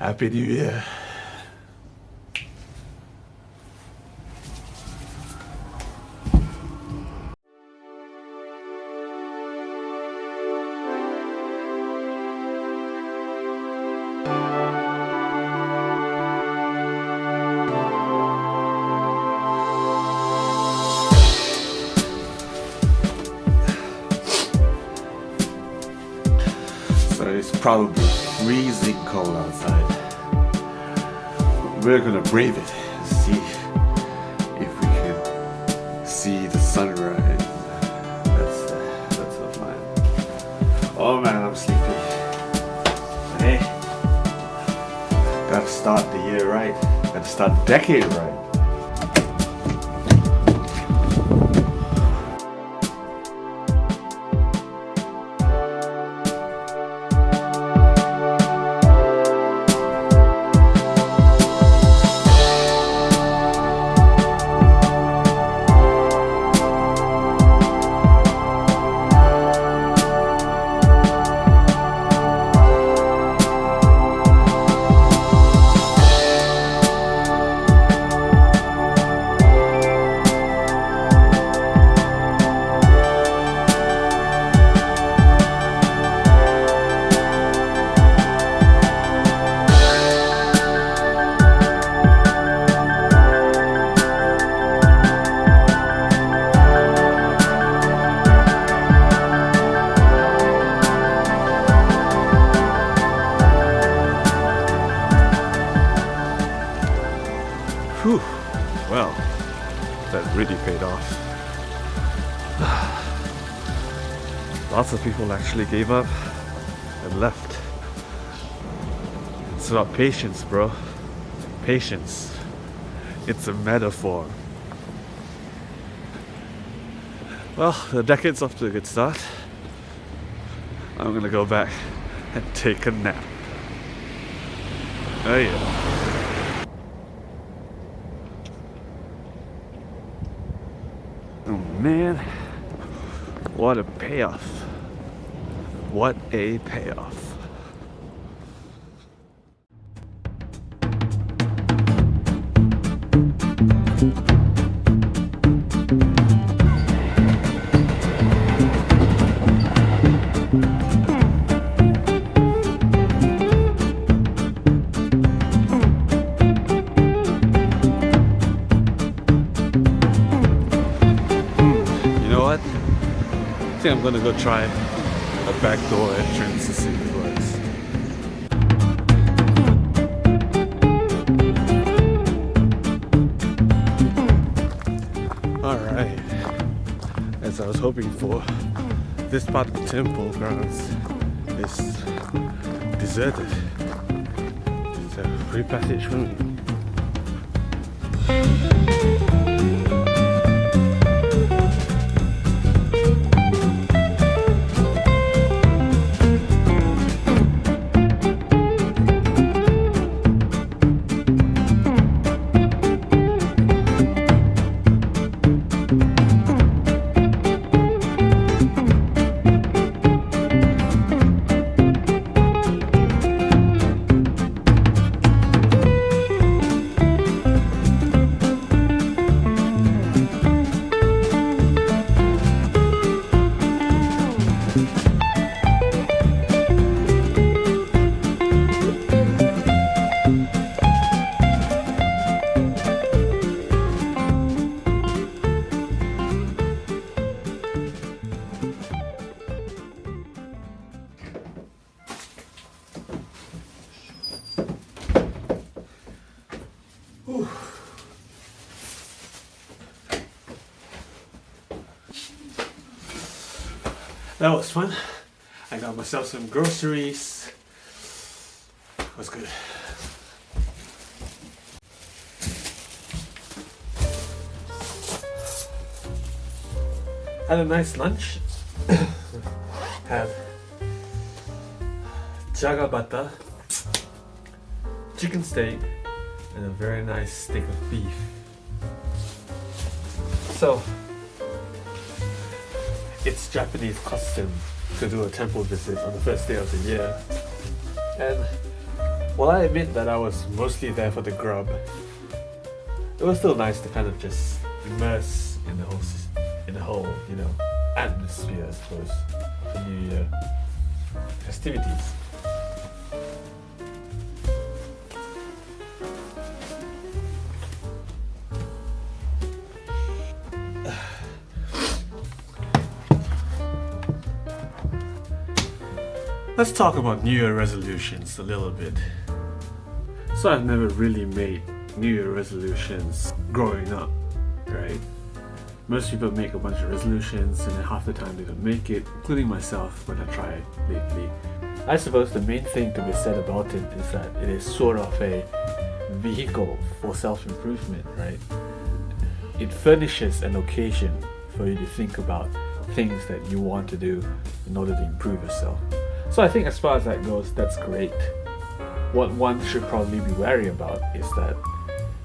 Happy New Year. So it's probably freezing cold outside. We're gonna brave it and see if we can see the sunrise. That's that's the plan. Oh man, I'm sleepy. Hey, gotta start the year right. Gotta start the decade right. That really paid off. Lots of people actually gave up and left. It's about patience, bro. Patience. It's a metaphor. Well, the decade's off to a good start. I'm gonna go back and take a nap. Oh yeah. Oh man, what a payoff. What a payoff. What? I think I'm gonna go try a back door entrance to see if it works. Alright. As I was hoping for, this part of the temple grounds is deserted. It's a free passage for That was fun. I got myself some groceries. Was good. Had a nice lunch. Had jaga butter, chicken steak, and a very nice steak of beef. So, it's Japanese custom to do a temple visit on the first day of the year. And while I admit that I was mostly there for the grub, it was still nice to kind of just immerse in the whole, in the whole, you know, atmosphere, I suppose, the New Year festivities. Let's talk about New Year resolutions a little bit. So I've never really made New Year resolutions growing up, right? Most people make a bunch of resolutions and then half the time they don't make it, including myself when I try lately. I suppose the main thing to be said about it is that it is sort of a vehicle for self-improvement, right? It furnishes an occasion for you to think about things that you want to do in order to improve yourself. So I think as far as that goes, that's great. What one should probably be wary about is that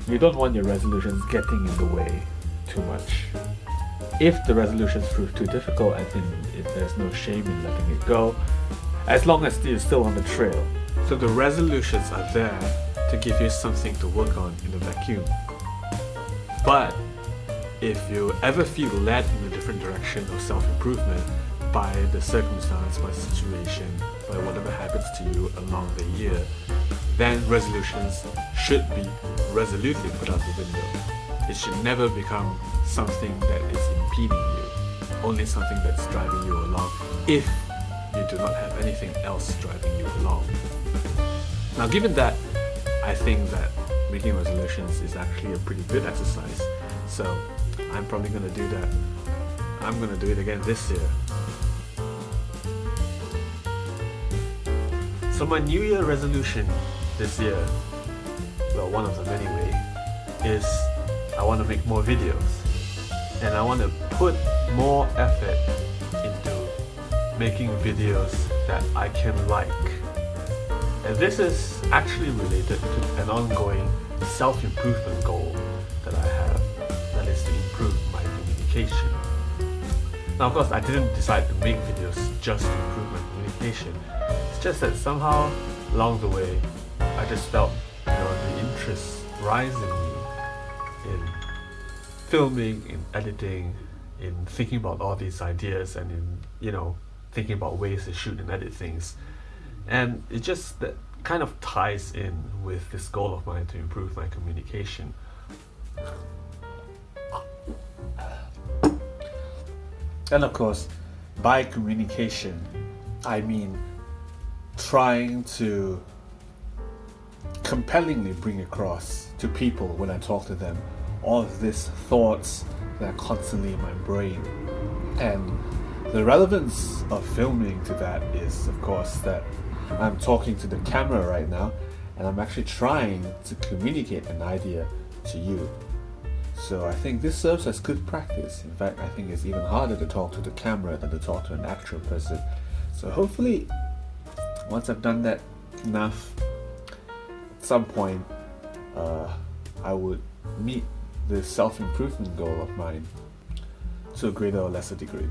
you don't want your resolutions getting in the way too much. If the resolutions prove too difficult, I think there's no shame in letting it go, as long as you're still on the trail. So the resolutions are there to give you something to work on in the vacuum. But if you ever feel led in a different direction of self-improvement, by the circumstance, by situation, by whatever happens to you along the year, then resolutions should be resolutely put out the window. It should never become something that is impeding you, only something that's driving you along if you do not have anything else driving you along. Now given that, I think that making resolutions is actually a pretty good exercise, so I'm probably going to do that. I'm going to do it again this year. So my New Year resolution this year, well one of them anyway, is I want to make more videos. And I want to put more effort into making videos that I can like. And this is actually related to an ongoing self-improvement goal that I have, that is to improve my communication. Now of course I didn't decide to make videos just to communication just that somehow along the way I just felt you know the interest rise in me in filming, in editing, in thinking about all these ideas and in you know thinking about ways to shoot and edit things. And it just that kind of ties in with this goal of mine to improve my communication. And of course, by communication, I mean trying to compellingly bring across to people when I talk to them all of these thoughts that are constantly in my brain. And the relevance of filming to that is, of course, that I'm talking to the camera right now and I'm actually trying to communicate an idea to you. So I think this serves as good practice. In fact, I think it's even harder to talk to the camera than to talk to an actual person. So hopefully once I've done that enough, at some point, uh, I would meet the self-improvement goal of mine to a greater or lesser degree.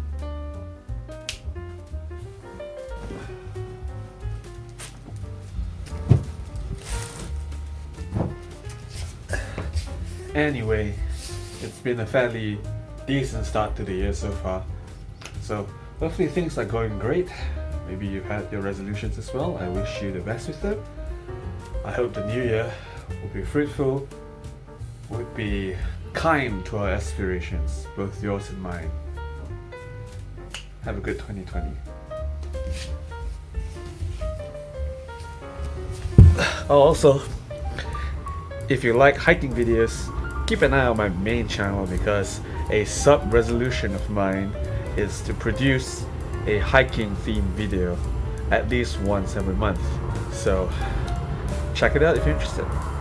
Anyway, it's been a fairly decent start to the year so far. So hopefully things are going great. Maybe you've had your resolutions as well. I wish you the best with them. I hope the new year will be fruitful, would be kind to our aspirations, both yours and mine. Have a good 2020. Oh, also, if you like hiking videos, keep an eye on my main channel because a sub-resolution of mine is to produce a hiking themed video at least once every month. So check it out if you're interested.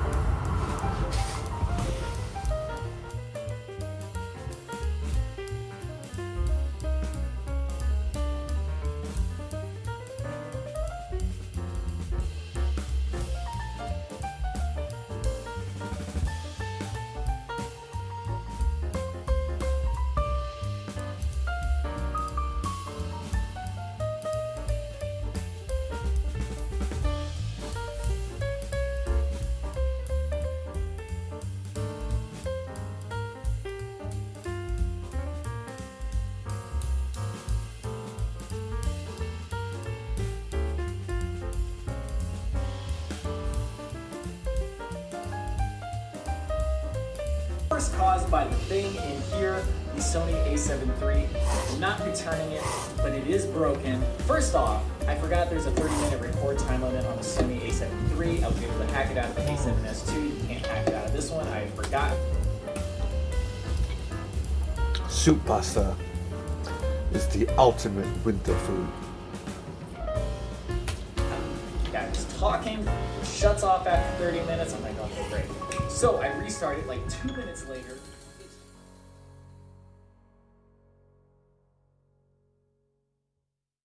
Caused by the thing in here, the Sony a7 III. I'm not returning it, but it is broken. First off, I forgot there's a 30 minute record time limit on the Sony a7 III. I was able to hack it out of the a7S II. You can't hack it out of this one. I forgot. Soup pasta is the ultimate winter food. guy was talking, shuts off after 30 minutes. I'm like, okay, great. So I restarted like two minutes later.